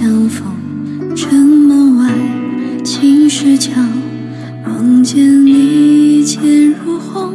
相逢城门外青石桥，望见你剑如虹。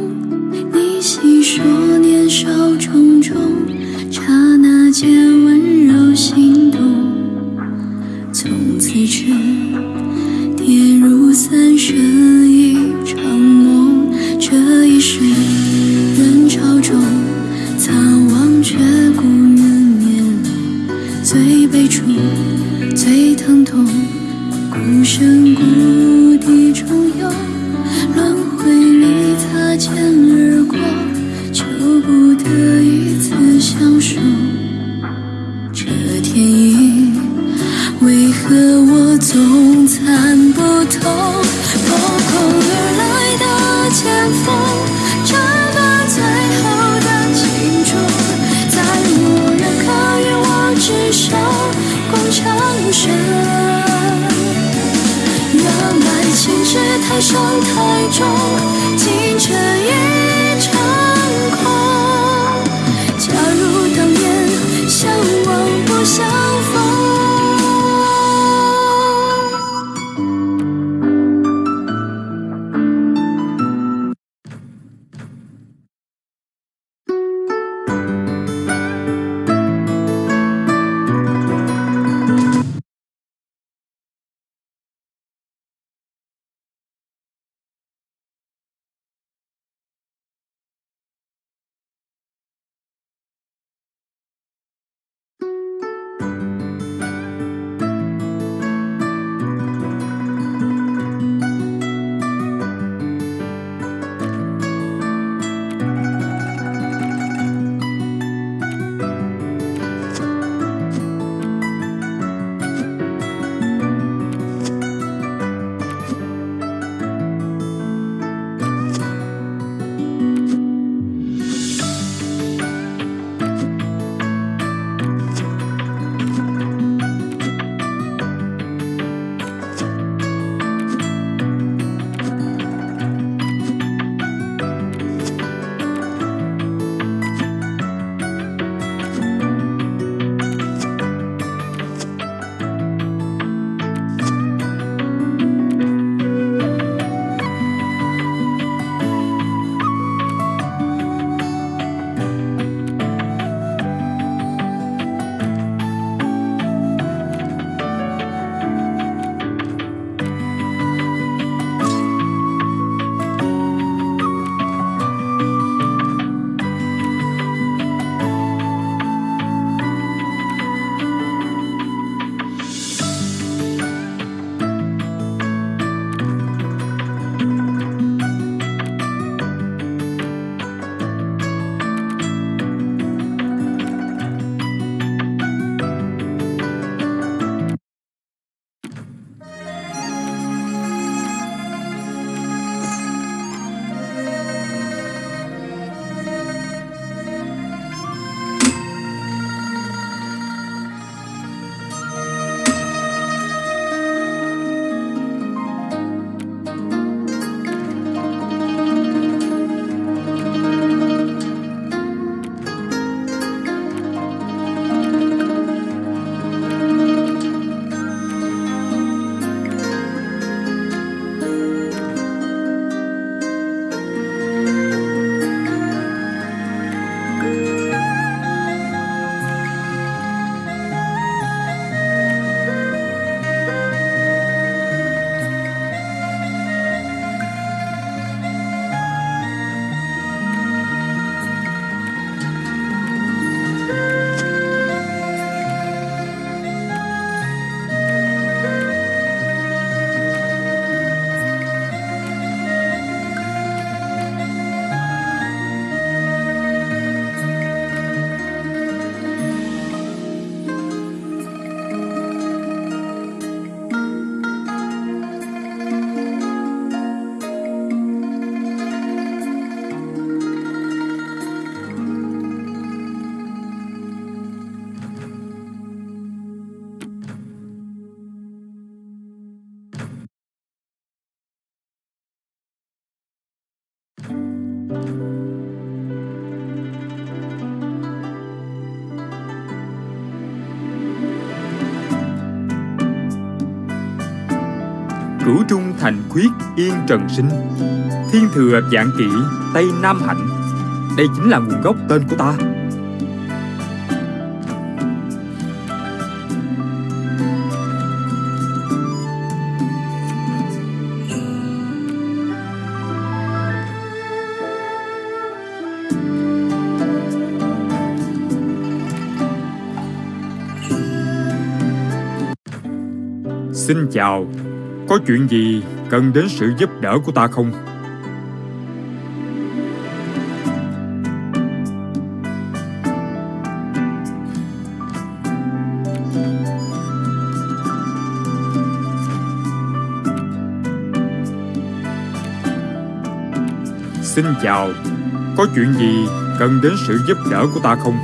Cửu trung thành khuyết yên trần sinh. Thiên thừa dạng kỵ Tây Nam hạnh. Đây chính là nguồn gốc tên của ta. Xin chào, có chuyện gì cần đến sự giúp đỡ của ta không? Xin chào, có chuyện gì cần đến sự giúp đỡ của ta không?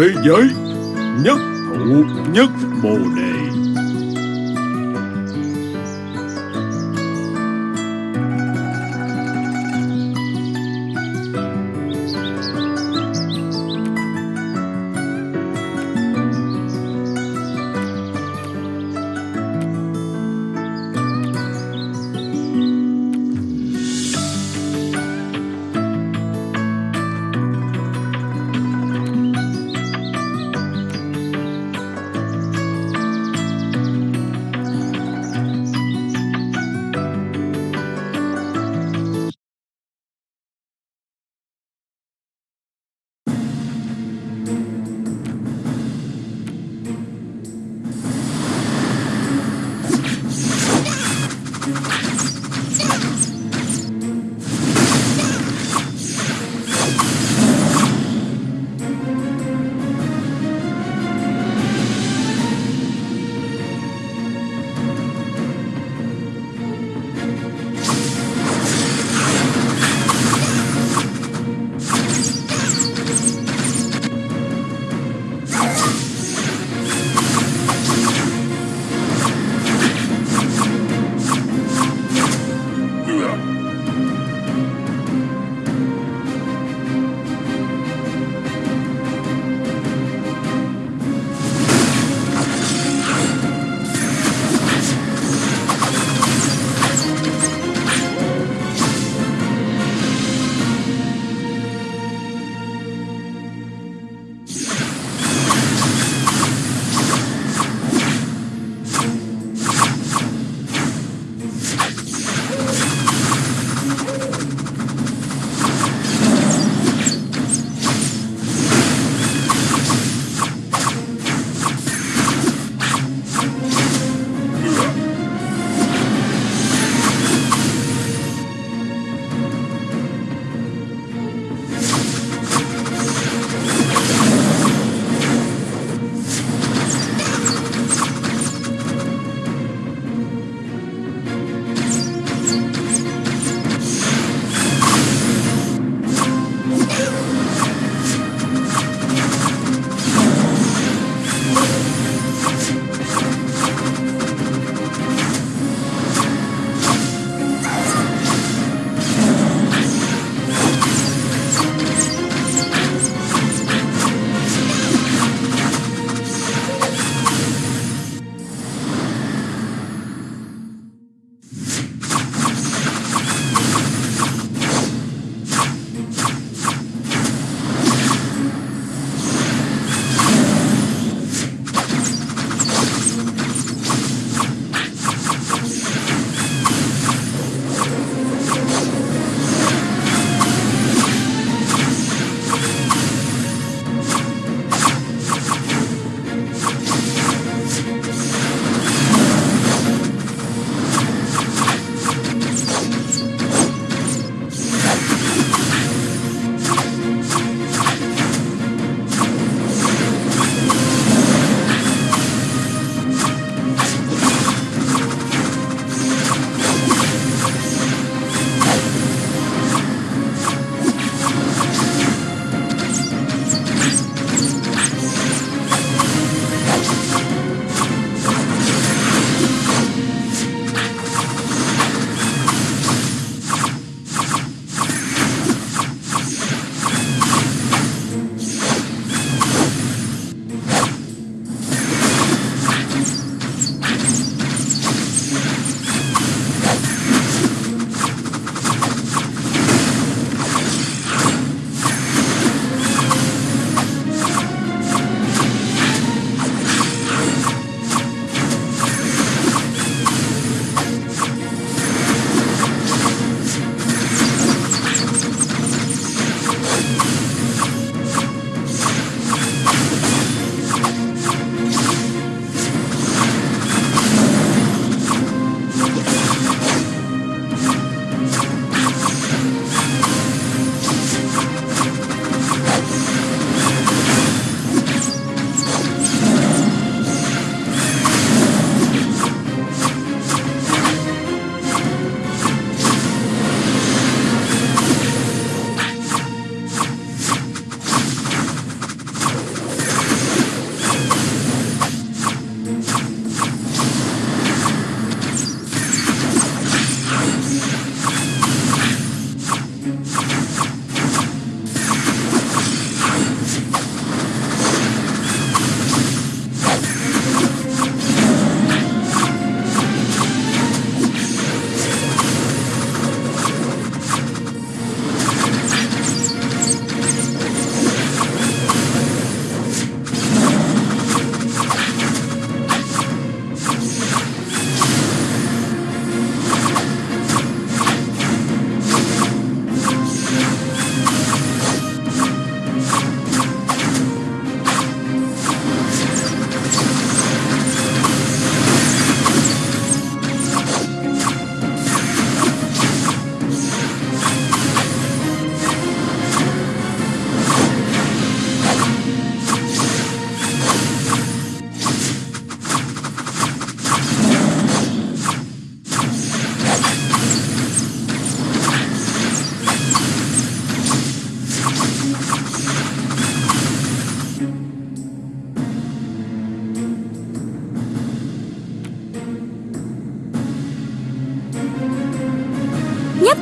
Thế giới nhất thụ nhất bồ đề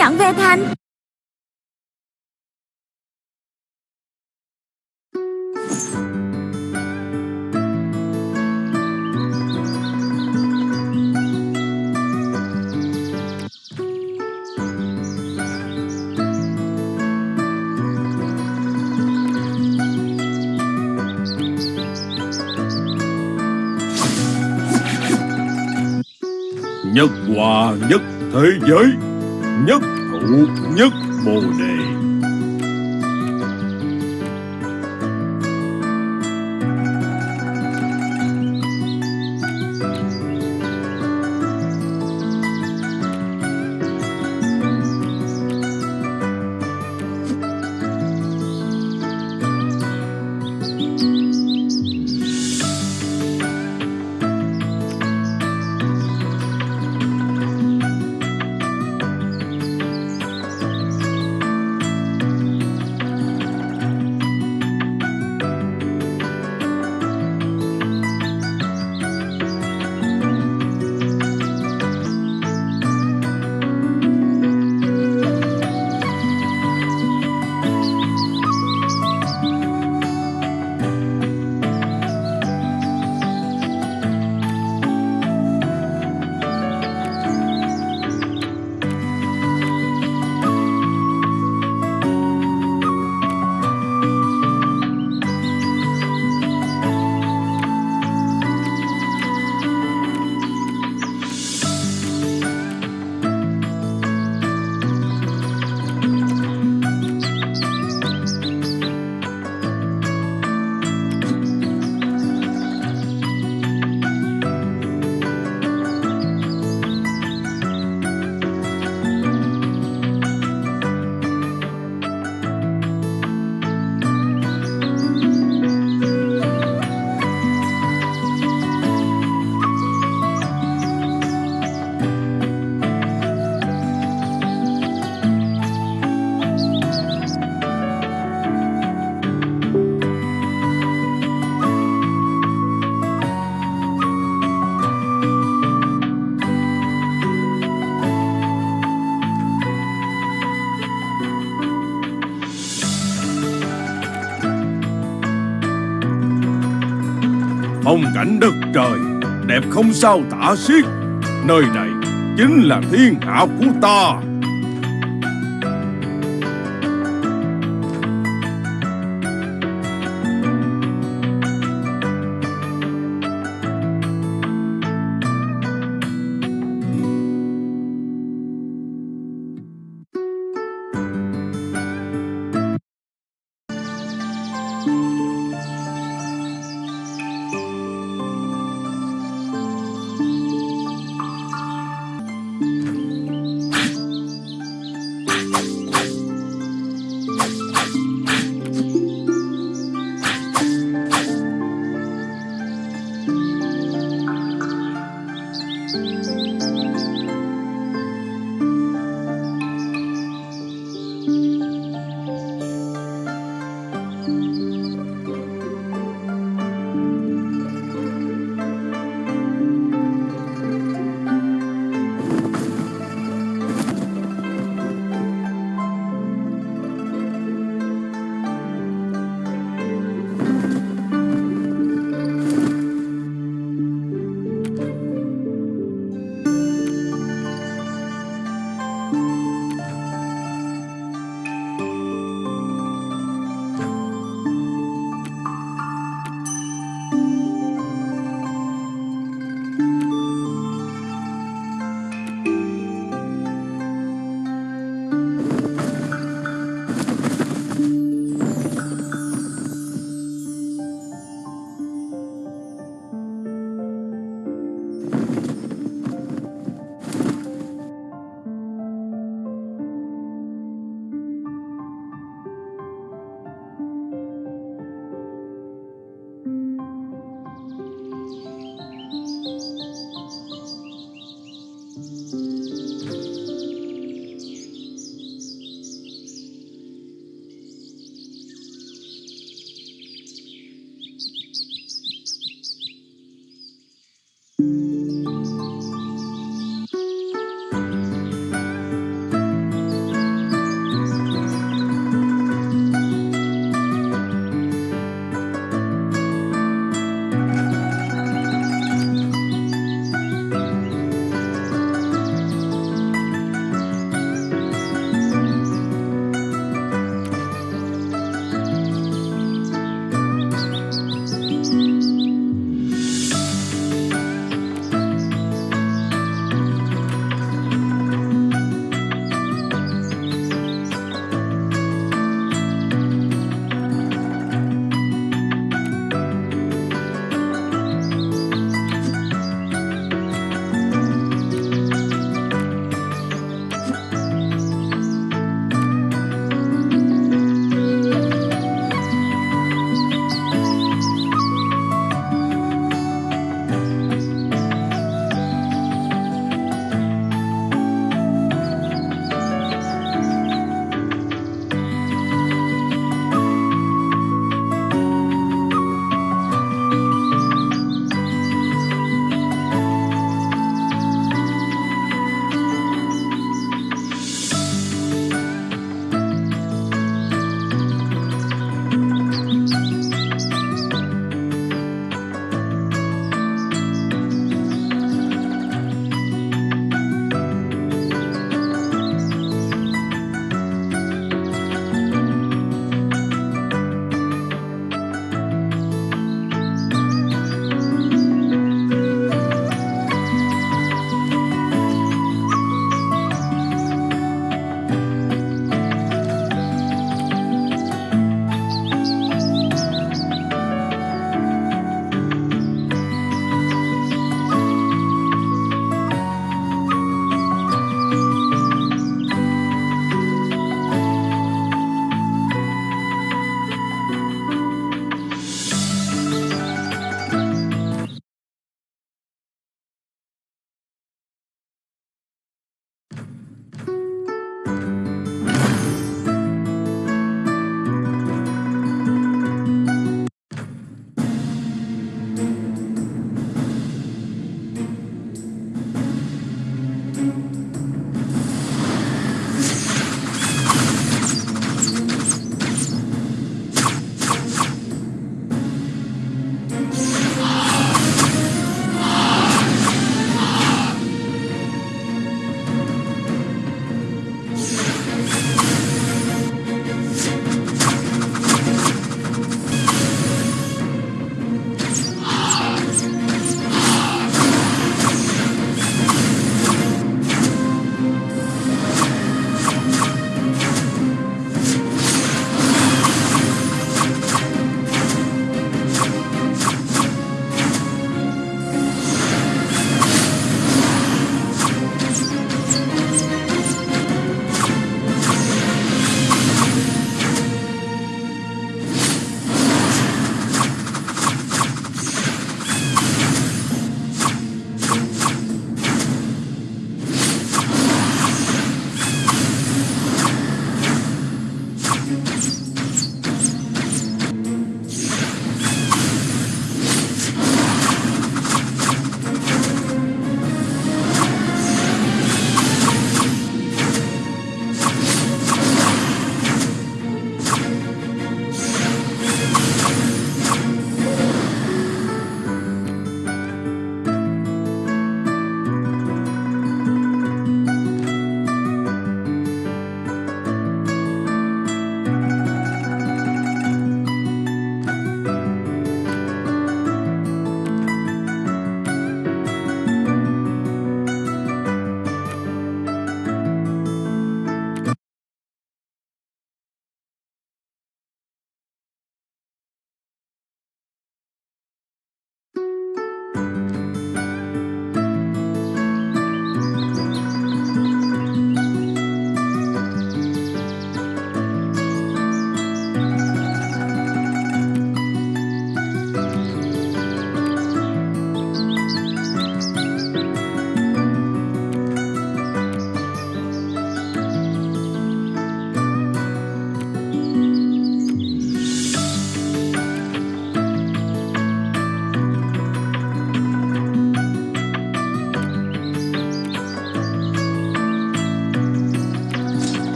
chọn về thành. Nhất hòa nhất thế giới. Nhất thụ nhất bồ đề. Phong cảnh đất trời, Đẹp không sao tả xiết. Nơi này chính là thiên hạ của ta.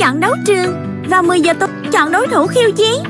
Chọn đấu trường. Vào 10 giờ tối chọn đối thủ khiêu chiến.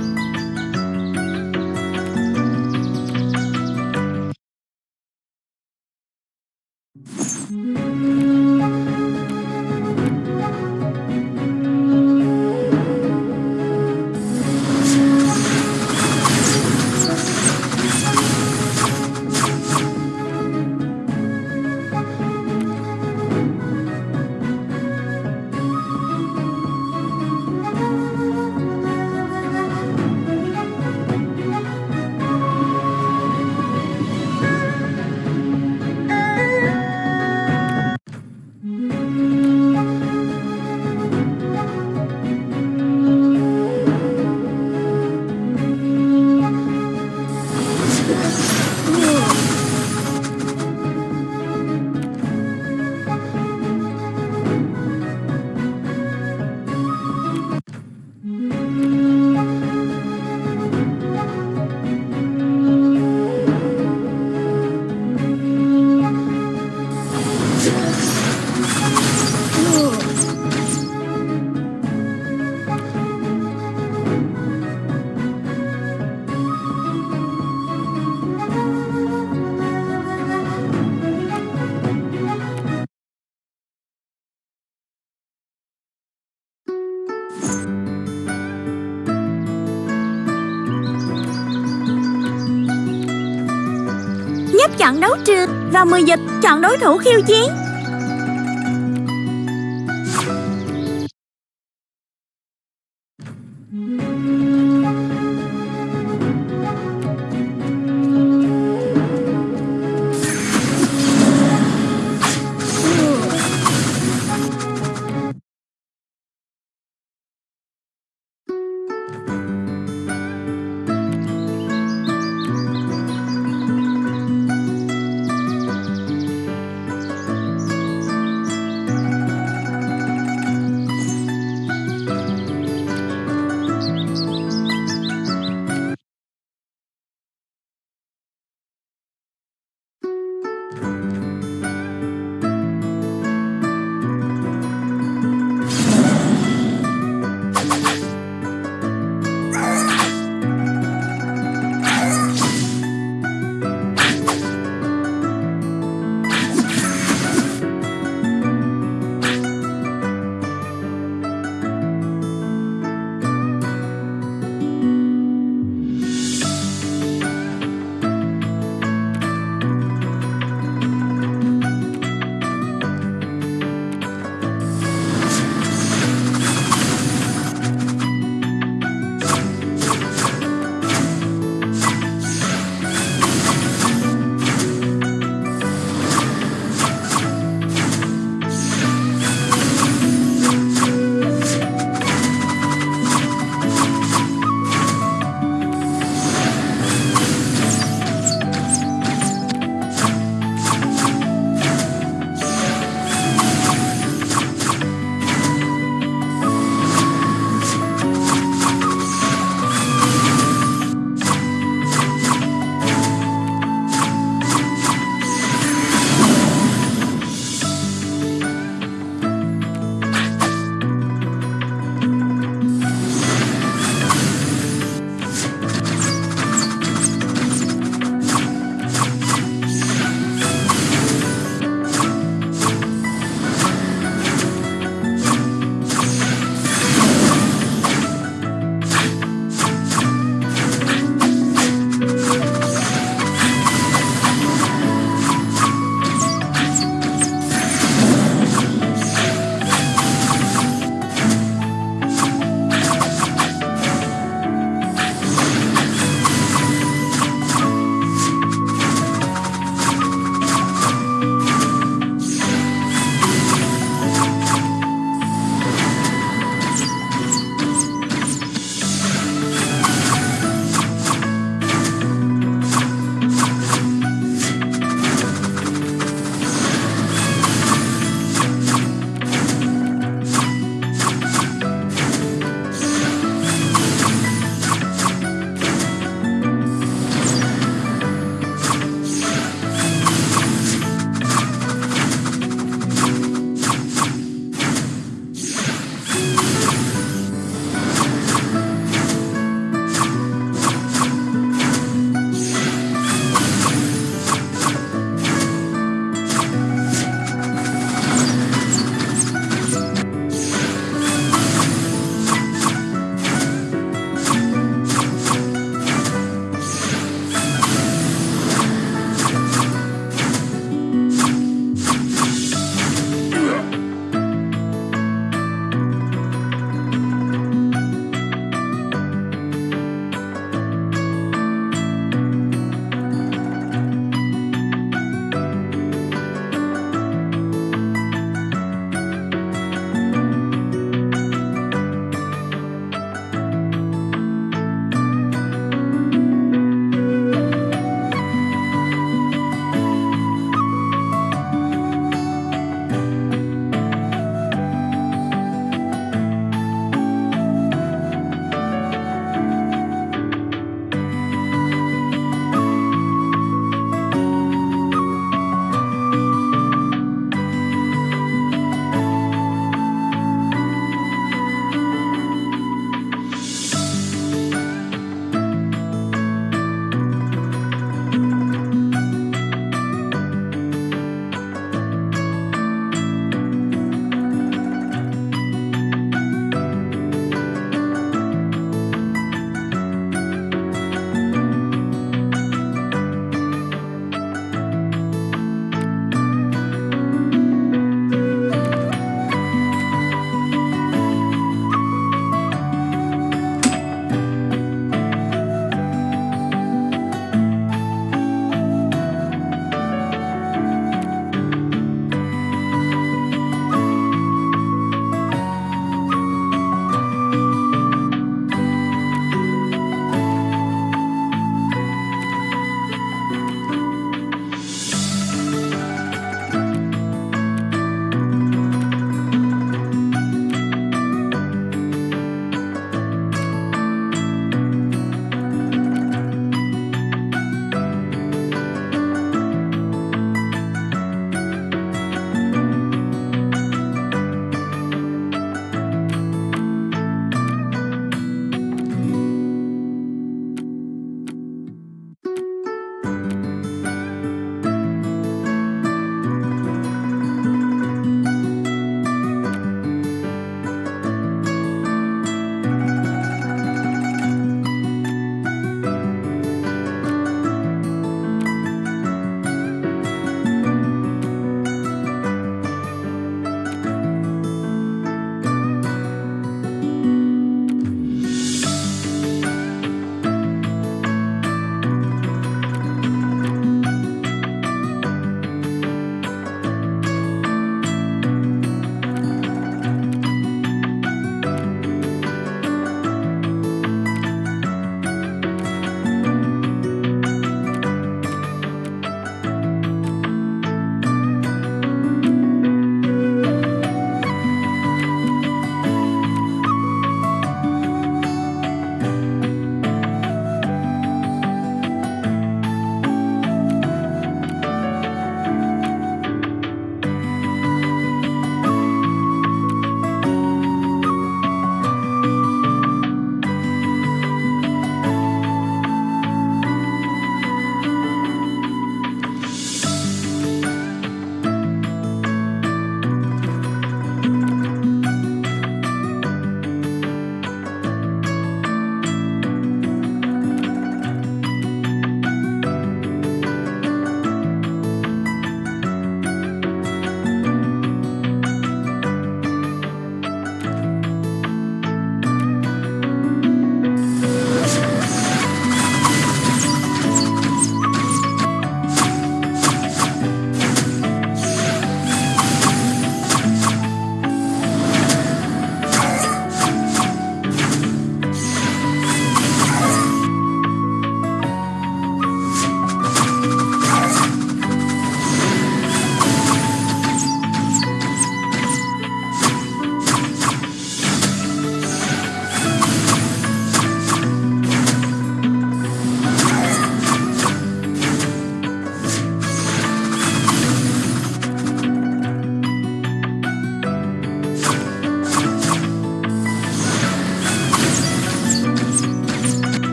Chọn đấu trường và 10 dịch chọn đối thủ khiêu chiến.